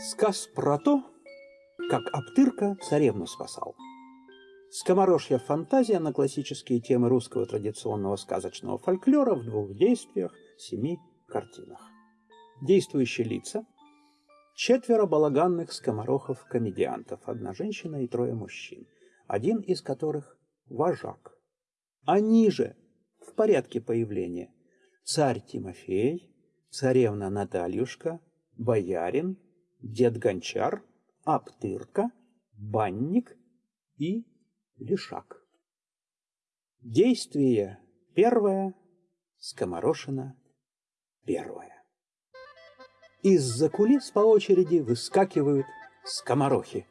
Сказ про то, как Аптырка царевну спасал. Скоморожья фантазия на классические темы русского традиционного сказочного фольклора в двух действиях, семи картинах. Действующие лица – четверо балаганных скоморохов-комедиантов, одна женщина и трое мужчин, один из которых – вожак. Они же, в порядке появления, царь Тимофей, царевна Натальюшка, боярин – дед Гончар, Аптырка, Банник и Лишак. Действие первое, Скоморошина первое. Из-за кулис по очереди выскакивают скоморохи.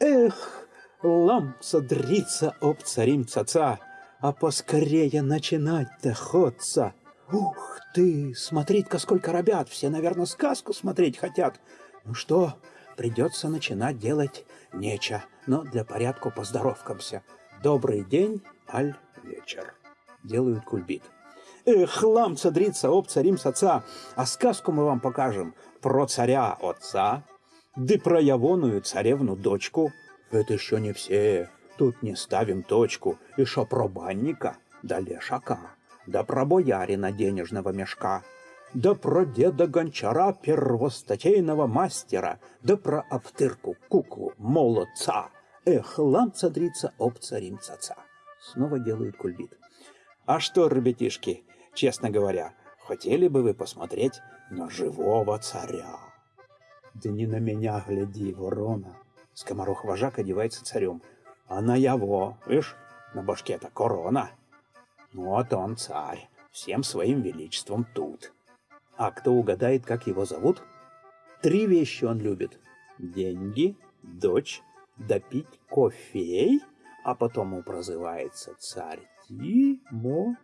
Эх, ламца дрится об царим цаца, а поскорее начинать доходца. Ух ты, смотри-ка, сколько ребят, все, наверное, сказку смотреть хотят. Ну что, придется начинать делать нече, но для порядка поздоровкамся. Добрый день, аль вечер. Делают кульбит. Эх, лам цадрица, об царим с отца, а сказку мы вам покажем про царя отца, да про явоную царевну дочку. Это еще не все, тут не ставим точку, и шо про банника, да лешака, да про боярина денежного мешка да про деда Гончара, первостатейного мастера, да про Аптырку, куклу, молодца. Эх, ламца-дрица, об царим цаца. Снова делают кульбит. А что, ребятишки, честно говоря, хотели бы вы посмотреть на живого царя? Да не на меня гляди, ворона. Скоморох-вожак одевается царем. А на его, видишь, на башке-то корона. Ну, вот он царь, всем своим величеством тут. А кто угадает, как его зовут? Три вещи он любит. Деньги, дочь, допить кофей, а потом он прозывается царь Тимофей.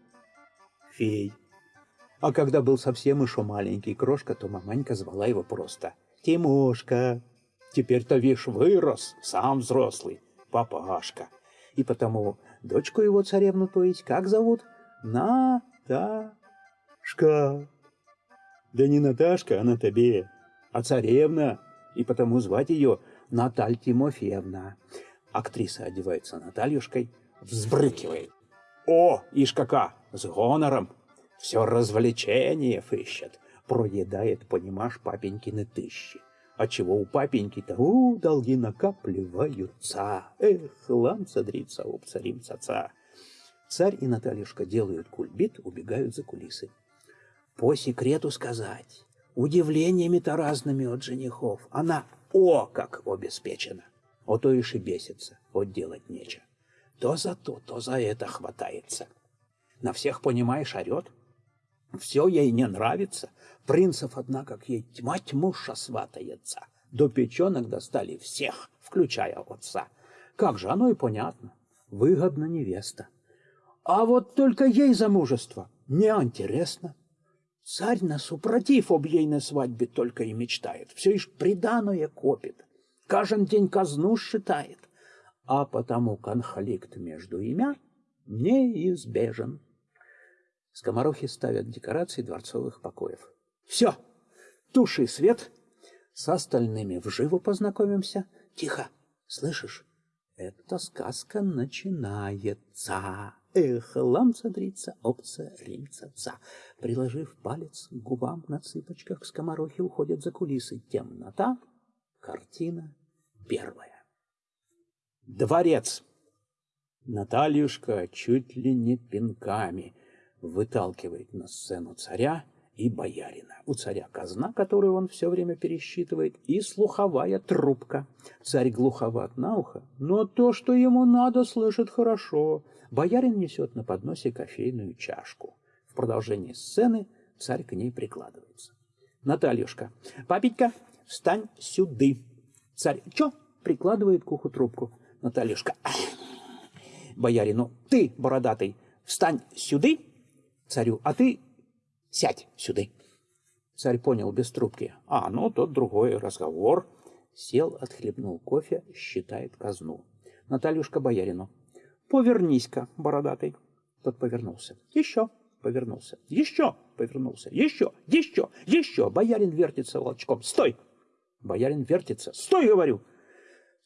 А когда был совсем еще маленький крошка, то маманька звала его просто Тимошка. Теперь-то, вишь, вырос, сам взрослый, папашка. И потому дочку его царевну, то есть, как зовут? Наташка. Да не Наташка, она тебе, а царевна, и потому звать ее Наталь Тимофеевна. Актриса одевается Натальюшкой, взбрыкивает. О, ишь кака, с гонором, все развлечение ищет, проедает, понимаешь, папенькины тысячи. А чего у папеньки-то, у, долги накапливаются. Эх, лам садрится, об царим цаца. Царь и Натальюшка делают кульбит, убегают за кулисы по секрету сказать, удивлениями-то разными от женихов. Она о как обеспечена. О то и бесится, от делать нечего. То за то, то за это хватается. На всех, понимаешь, орет. Все ей не нравится. Принцев, однако, как ей тьма тьмуша сватается. До печенок достали всех, включая отца. Как же, оно и понятно. Выгодно невеста. А вот только ей замужество не интересно. Царь на супротив об ейной свадьбе только и мечтает. Все ишь приданое копит. Каждый день казну считает. А потому конфликт между имя неизбежен. Скоморохи ставят декорации дворцовых покоев. Все, туши свет, с остальными вживу познакомимся. Тихо, слышишь? Эта сказка начинается. Эх, ламца-дрица, опца, римца-ца. Приложив палец к губам на цыпочках, скоморохи уходят за кулисы. Темнота. Картина первая. Дворец. Натальюшка чуть ли не пинками выталкивает на сцену царя и боярина. У царя казна, которую он все время пересчитывает, и слуховая трубка. Царь глуховат на ухо, но то, что ему надо, слышит хорошо. Боярин несет на подносе кофейную чашку. В продолжении сцены царь к ней прикладывается. Натальюшка, папенька, встань сюды. Царь, чё? Прикладывает к уху трубку. Натальюшка, боярину, ты, бородатый, встань сюды. Царю, а ты Сядь сюда. Царь понял без трубки. А, ну, тот другой разговор. Сел, отхлебнул кофе, считает казну. Натальюшка боярину. Повернись-ка, бородатый. Тот повернулся. Еще повернулся. Еще повернулся. Еще, еще, еще. Боярин вертится волчком. Стой! Боярин вертится. «Стой!» — говорю.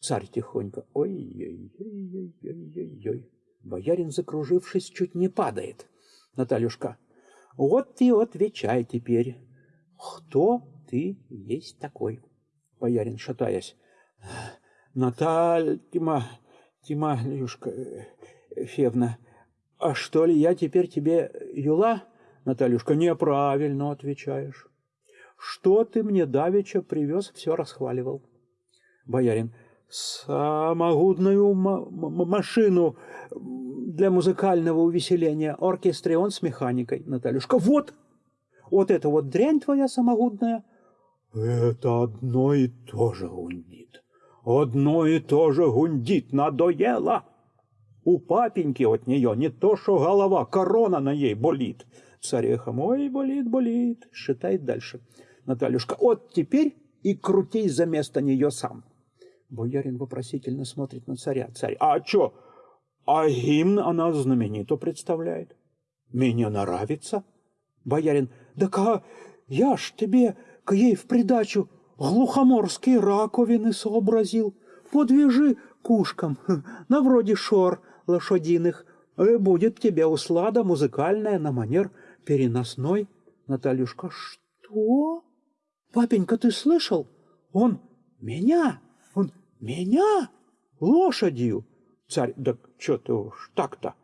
Царь тихонько. Ой-ой-ой-ой-ой-ой. Боярин, закружившись, чуть не падает. Натальюшка. Вот ты отвечай теперь. Кто ты есть такой? Боярин, шатаясь. Наталья, Тима, Тималюшка, э, Февна, а что ли я теперь тебе юла? Натальюшка, неправильно отвечаешь. Что ты мне давеча привез, все расхваливал. Боярин, самогудную машину для музыкального увеселения, оркестрион с механикой. Натальюшка, вот, вот это вот дрянь твоя самогудная. Это одно и то же гундит. Одно и то же гундит, надоело. У папеньки от нее не то, что голова, корона на ей болит. Царехом, ой, болит, болит, считает дальше. Натальюшка, вот теперь и крутей за место нее сам. Боярин вопросительно смотрит на царя. Царь, а чё? А гимн она знаменито представляет. Мне нравится. Боярин, да ка я ж тебе к ей в придачу глухоморские раковины сообразил. Подвяжи кушкам, на вроде шор лошадиных. И будет тебе услада музыкальная на манер переносной. Натальюшка, что? Папенька, ты слышал? Он меня, меня лошадью. Царь, да что ты уж так-то?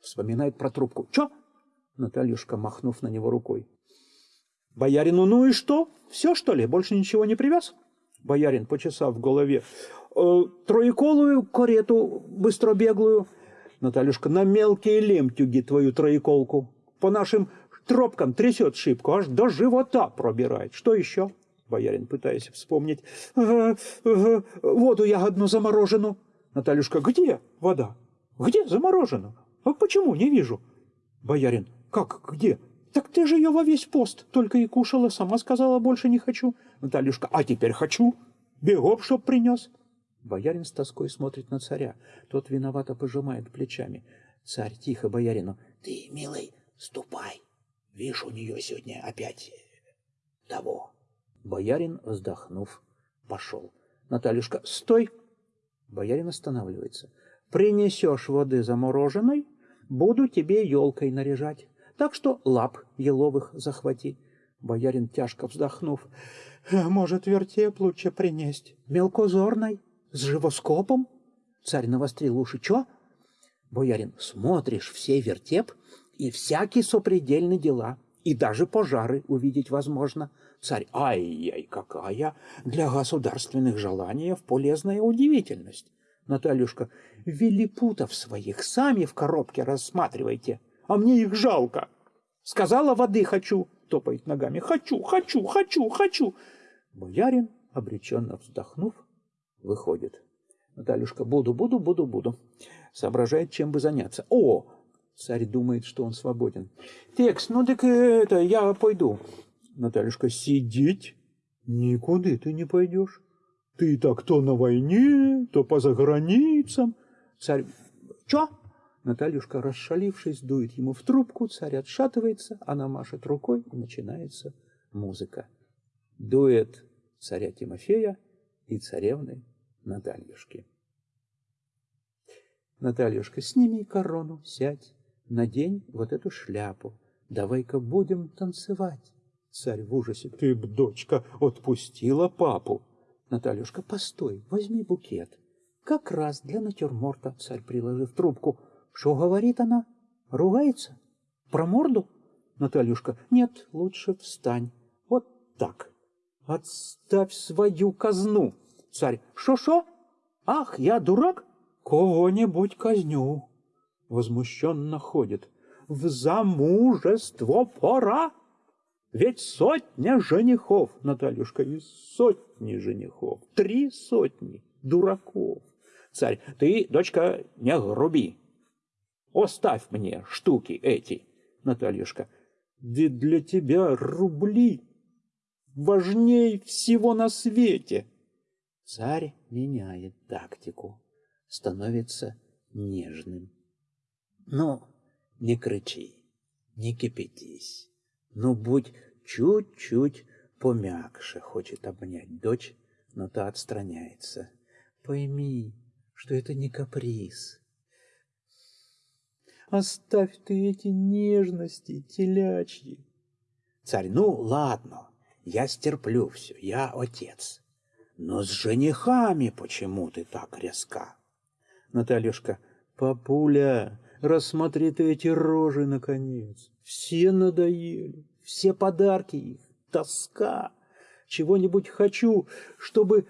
Вспоминает про трубку. Чё? Натальюшка, махнув на него рукой. Боярину, ну и что? Все, что ли? Больше ничего не привез? Боярин, почесав в голове. Э, троеколую карету быстробеглую. Натальюшка, на мелкие лемтюги твою троеколку. По нашим тропкам трясет шибку, аж до живота пробирает. Что еще? Боярин, пытаясь вспомнить. Ага, ага, воду ягодну заморожену. Натальюшка, где вода? Где заморожена? А почему не вижу? Боярин, как где? Так ты же ее во весь пост только и кушала, сама сказала, больше не хочу. Натальюшка, а теперь хочу. Бегом, чтоб принес. Боярин с тоской смотрит на царя. Тот виновато пожимает плечами. Царь тихо боярину. Ты, милый, ступай. Видишь, у нее сегодня опять того. Боярин, вздохнув, пошел. Натальюшка, стой! Боярин останавливается. Принесешь воды замороженной, буду тебе елкой наряжать. Так что лап еловых захвати. Боярин, тяжко вздохнув, может, вертеп лучше принесть. Мелкозорной, с живоскопом? Царь навострил уши. Чё? Боярин, смотришь все вертеп и всякие сопредельные дела, и даже пожары увидеть возможно. Царь, ай-яй, какая для государственных желаний полезная удивительность. Натальюшка, велипутов своих сами в коробке рассматривайте, а мне их жалко. Сказала, воды хочу, топает ногами. Хочу, хочу, хочу, хочу. Боярин, обреченно вздохнув, выходит. Натальюшка, буду, буду, буду, буду. Соображает, чем бы заняться. О, Царь думает, что он свободен. Текс, ну так это, я пойду. Натальюшка, сидеть? Никуда ты не пойдешь. Ты так то на войне, то по заграницам. Царь, чё? Натальюшка, расшалившись, дует ему в трубку, царь отшатывается, она машет рукой, и начинается музыка. Дует царя Тимофея и царевны Натальюшки. Натальюшка, сними корону, сядь, надень вот эту шляпу. Давай-ка будем танцевать. Царь в ужасе. Ты б, дочка, отпустила папу. Натальюшка, постой, возьми букет. Как раз для натюрморта, царь приложив трубку. Что говорит она? Ругается? Про морду? Натальюшка, нет, лучше встань. Вот так. Отставь свою казну. Царь, шо-шо? Ах, я дурак? Кого-нибудь казню возмущенно ходит. В замужество пора! Ведь сотня женихов, Натальюшка, и сотни женихов, три сотни дураков. Царь, ты, дочка, не груби. Оставь мне штуки эти, Натальюшка. Ведь для тебя рубли важней всего на свете. Царь меняет тактику, становится нежным. Ну, не кричи, не кипятись. Ну, будь чуть-чуть помягче, хочет обнять дочь но та отстраняется. Пойми, что это не каприз. Оставь ты эти нежности телячьи. Царь, ну ладно, я стерплю все, я отец. Но с женихами почему ты так резка? Натальюшка, папуля, рассмотри ты эти рожи, наконец. Все надоели, все подарки их, тоска. Чего-нибудь хочу, чтобы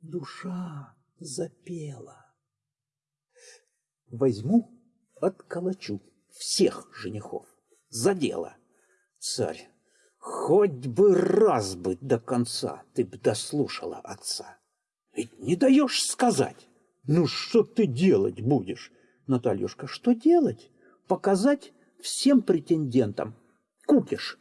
душа запела. Возьму, отколочу всех женихов за дело. Царь, хоть бы раз бы до конца ты б дослушала отца. Ведь не даешь сказать. Ну, что ты делать будешь? Натальюшка, что делать? Показать всем претендентам. Купишь.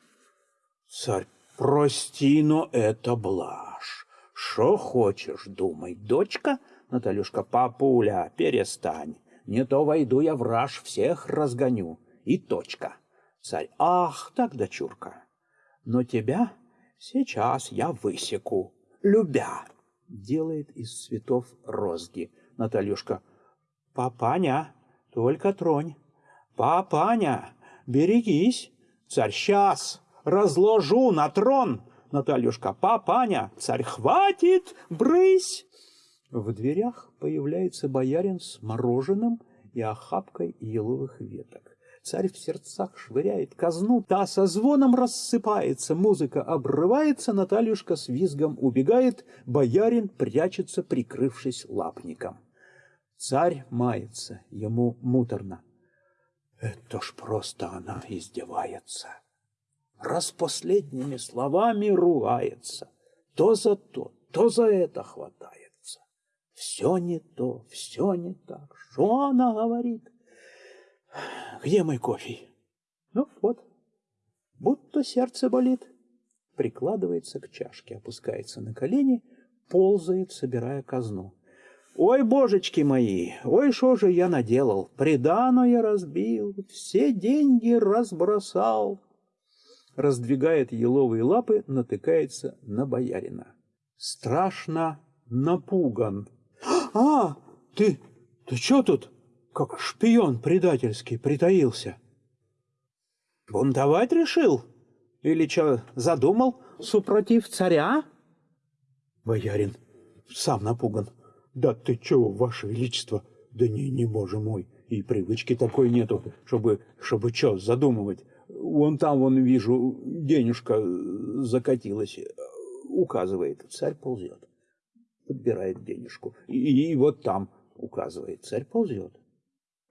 Царь, прости, но это блажь. Что хочешь, думай, дочка? Натальюшка, папуля, перестань. Не то войду я в раж, всех разгоню. И точка. Царь, ах, так, дочурка. Но тебя сейчас я высеку, любя. Делает из цветов розги. Натальюшка, папаня, только тронь. Папаня, берегись. Царь, сейчас разложу на трон. Натальюшка, папаня, царь, хватит, брысь. В дверях появляется боярин с мороженым и охапкой еловых веток. Царь в сердцах швыряет казну, та со звоном рассыпается, музыка обрывается, Натальюшка с визгом убегает, боярин прячется, прикрывшись лапником. Царь мается, ему муторно. Это ж просто она издевается. Раз последними словами ругается, то за то, то за это хватается. Все не то, все не так. Что она говорит? Где мой кофе? Ну вот, будто сердце болит. Прикладывается к чашке, опускается на колени, ползает, собирая казну. Ой, божечки мои, ой, что же я наделал? Приданое разбил, все деньги разбросал. Раздвигает еловые лапы, натыкается на боярина. Страшно напуган. А, ты, ты что тут, как шпион предательский, притаился? Бунтовать решил? Или что, задумал, супротив царя? Боярин сам напуган. Да ты чего, ваше величество? Да не, не, боже мой, и привычки такой нету, чтобы, чтобы что задумывать. Вон там, вон вижу, денежка закатилась, указывает, царь ползет, подбирает денежку. И, и вот там указывает, царь ползет,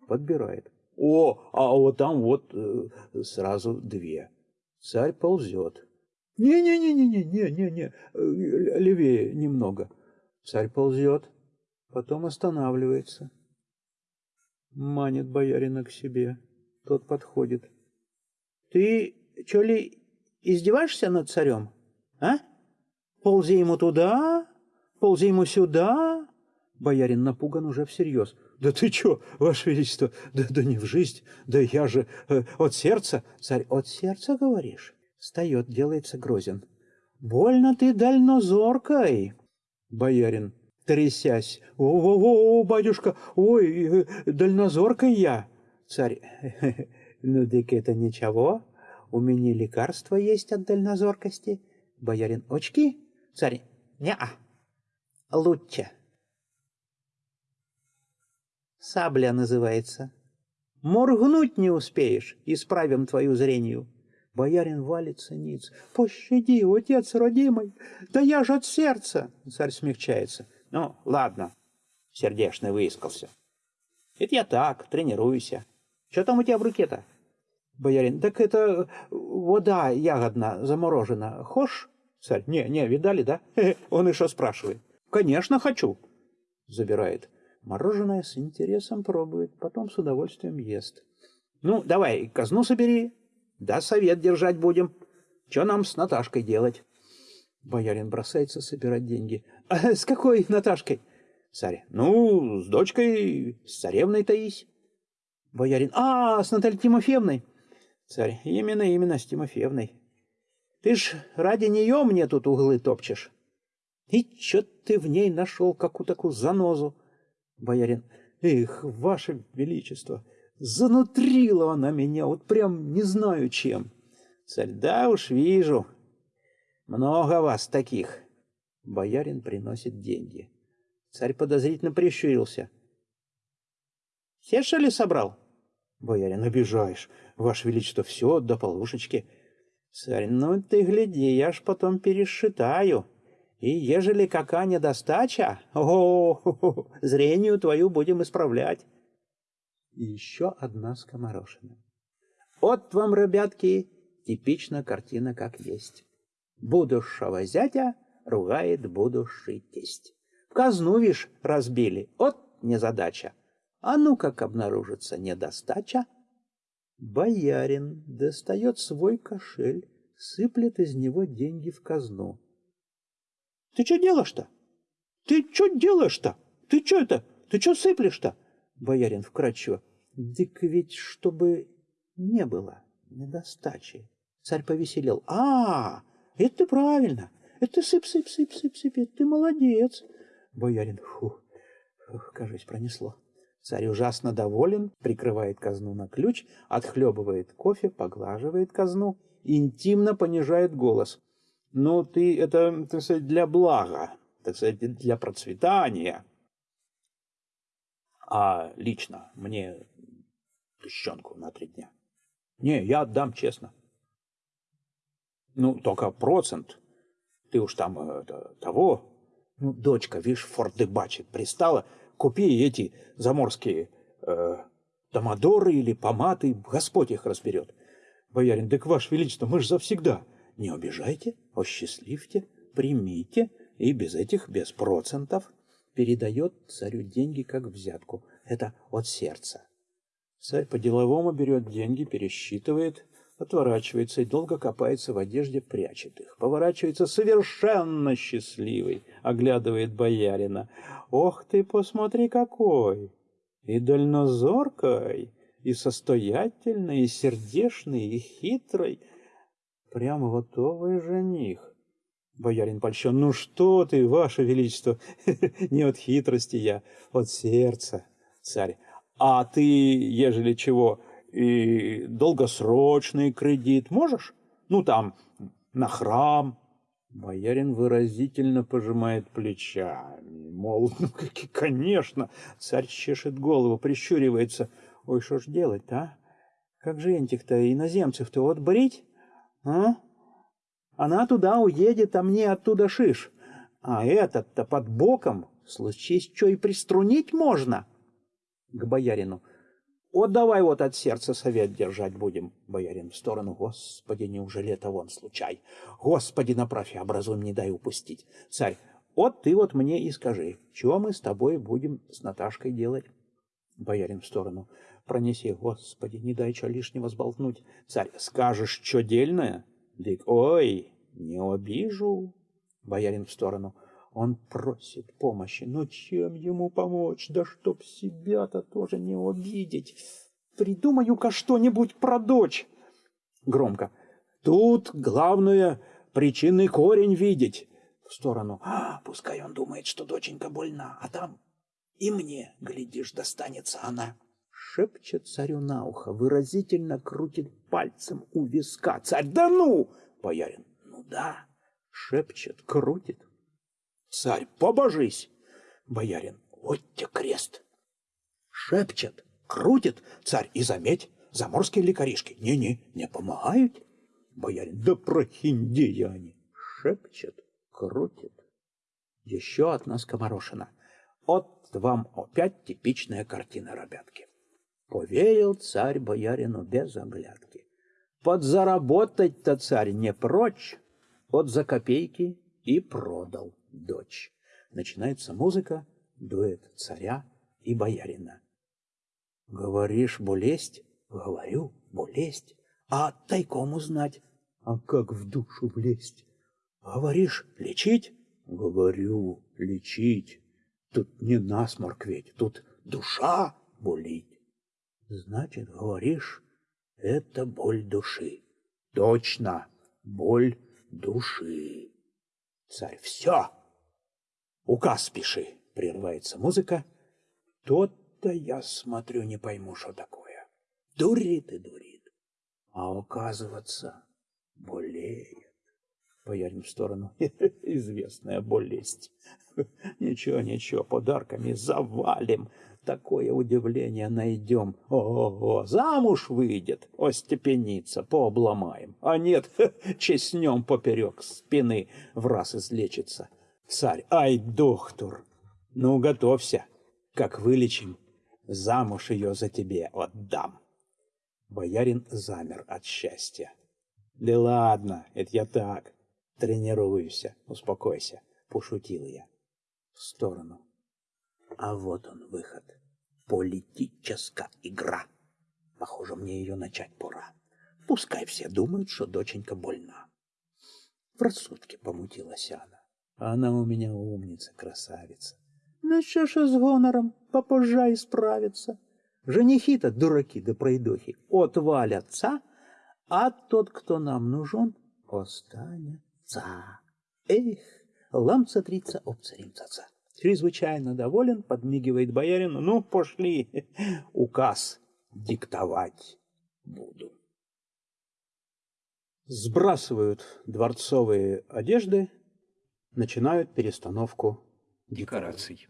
подбирает. О, а вот там вот э, сразу две. Царь ползет. Не-не-не-не-не-не-не, э, левее немного. Царь ползет, потом останавливается. Манит боярина к себе. Тот подходит. Ты, что ли, издеваешься над царем? А? Ползи ему туда, ползи ему сюда. Боярин напуган уже всерьез. Да ты чё, ваше величество, да, да не в жизнь, да я же э, от сердца. Царь, от сердца, говоришь? Встает, делается грозен. Больно ты дальнозоркой. Боярин, трясясь. «О-о-о, батюшка, ой, э, дальнозоркой я!» Царь, «Ну, так это ничего, у меня лекарство есть от дальнозоркости». Боярин, «Очки?» Царь, «Не-а, лучше». Сабля называется. Моргнуть не успеешь, исправим твою зрению. Боярин валится ниц. «Пощади, отец родимый! Да я ж от сердца!» Царь смягчается. Ну, ладно, сердешный выискался. Это я так, тренируюсь. Что там у тебя в руке-то? Боярин, так это вода ягодна, заморожена. Хошь? Царь, не, не, видали, да? Он еще спрашивает. Конечно, хочу. Забирает. Мороженое с интересом пробует, потом с удовольствием ест. Ну, давай, казну собери. Да, совет держать будем. Что нам с Наташкой делать? Боярин бросается собирать деньги. А с какой Наташкой? Царь. Ну, с дочкой, с царевной Таись. Боярин. А, с Натальей Тимофеевной. Царь. Именно, именно, с Тимофеевной. Ты ж ради нее мне тут углы топчешь. И чё ты в ней нашел какую такую занозу? Боярин. Эх, ваше величество, занутрила она меня, вот прям не знаю чем. Царь, да уж вижу. Много вас таких. Боярин приносит деньги. Царь подозрительно прищурился. Все, что ли, собрал? Боярин, обижаешь. Ваше Величество, все до полушечки. Царь, ну ты гляди, я ж потом пересчитаю. И ежели какая недостача, о, зрению твою будем исправлять. И еще одна скоморошина. Вот вам, ребятки, типичная картина как есть. Будущего зятя ругает будущий тесть. В казну, вишь, разбили, от незадача. А ну как обнаружится недостача? Боярин достает свой кошель, сыплет из него деньги в казну. Ты что делаешь-то? Ты что делаешь-то? Ты что это? Ты что сыплешь-то? Боярин вкрадчиво. Дык ведь чтобы не было недостачи. Царь повеселел. А, это правильно. Это сыпь. Ты молодец. Боярин, фу, фух, кажись, пронесло. Царь ужасно доволен, прикрывает казну на ключ, отхлебывает кофе, поглаживает казну, интимно понижает голос. Ну, ты это, так сказать, для блага, так сказать, для процветания. А лично мне тыщенку на три дня. Не, я отдам честно. Ну, только процент. Ты уж там это, того. Ну, дочка, видишь, фордебачит, пристала. Купи эти заморские э, томадоры или поматы, Господь их разберет. Боярин, так, ваше величество, мы ж завсегда. Не обижайте, осчастливьте, примите, и без этих, без процентов, передает царю деньги как взятку. Это от сердца. Царь по-деловому берет деньги, пересчитывает, отворачивается и долго копается в одежде, прячет их. Поворачивается совершенно счастливый, оглядывает боярина. «Ох ты, посмотри какой! И дальнозоркой, и состоятельный, и сердешный, и хитрый!» Прямо готовый жених. Боярин польщен. Ну что ты, ваше величество, не от хитрости я, от сердца. Царь. А ты, ежели чего, и долгосрочный кредит можешь? Ну там, на храм. Боярин выразительно пожимает плечами. Мол, ну, конечно. Царь чешет голову, прищуривается. Ой, что ж делать-то, а? Как же энтих-то иноземцев-то отбрить? А? Она туда уедет, а мне оттуда шиш. А этот-то под боком, случись, что и приструнить можно. К боярину. Вот давай вот от сердца совет держать будем. Боярин в сторону. Господи, неужели это вон случай? Господи, направь и образуй, не дай упустить. Царь, вот ты вот мне и скажи, что мы с тобой будем с Наташкой делать? Боярин в сторону. Пронеси, Господи, не дай что лишнего сболтнуть. Царь, скажешь, что дельное? Дык, ой, не обижу. Боярин в сторону. Он просит помощи, но чем ему помочь? Да чтоб себя-то тоже не обидеть. Придумаю-ка что-нибудь про дочь. Громко. Тут главное причинный корень видеть. В сторону. А, пускай он думает, что доченька больна, а там и мне, глядишь, достанется она шепчет царю на ухо, выразительно крутит пальцем у виска. Царь, да ну! Боярин, ну да, шепчет, крутит. Царь, побожись! Боярин, вот те крест. Шепчет, крутит. Царь, и заметь, заморские лекаришки. Не-не, не помогают. Боярин, да прохиндея они. Шепчет, крутит. Еще одна скоморошина. Вот вам опять типичная картина, ребятки. Поверил царь боярину без оглядки. Подзаработать-то царь не прочь, от за копейки и продал дочь. Начинается музыка, дуэт царя и боярина. Говоришь, болезнь? Говорю, болезнь. А тайком узнать? А как в душу влезть? Говоришь, лечить? Говорю, лечить. Тут не насморк ведь, тут душа болит. Значит, говоришь, это боль души. Точно, боль души. Царь, все, Указ пиши, прерывается музыка. Тот-то я смотрю, не пойму, что такое. Дурит и дурит. А оказывается, болеет. Боярин в сторону. Известная болезнь. Ничего, ничего, подарками завалим. Такое удивление найдем. Ого, замуж выйдет, остепенится, пообломаем. А нет, чеснем поперек спины, в раз излечится. Царь, ай, доктор, ну готовься, как вылечим, замуж ее за тебе отдам. Боярин замер от счастья. Да ладно, это я так, тренируюсь, успокойся, пошутил я. В сторону. А вот он выход. Политическая игра. Похоже, мне ее начать пора. Пускай все думают, что доченька больна. В рассудке помутилась она. Она у меня умница, красавица. Ну что ж с гонором, попозже исправится. Женихи-то дураки да пройдохи отвалятся, а тот, кто нам нужен, останется. Эх, ламца-трица, обцаримца. Чрезвычайно доволен, подмигивает боярину. Ну, пошли, указ диктовать буду. Сбрасывают дворцовые одежды, начинают перестановку декораций.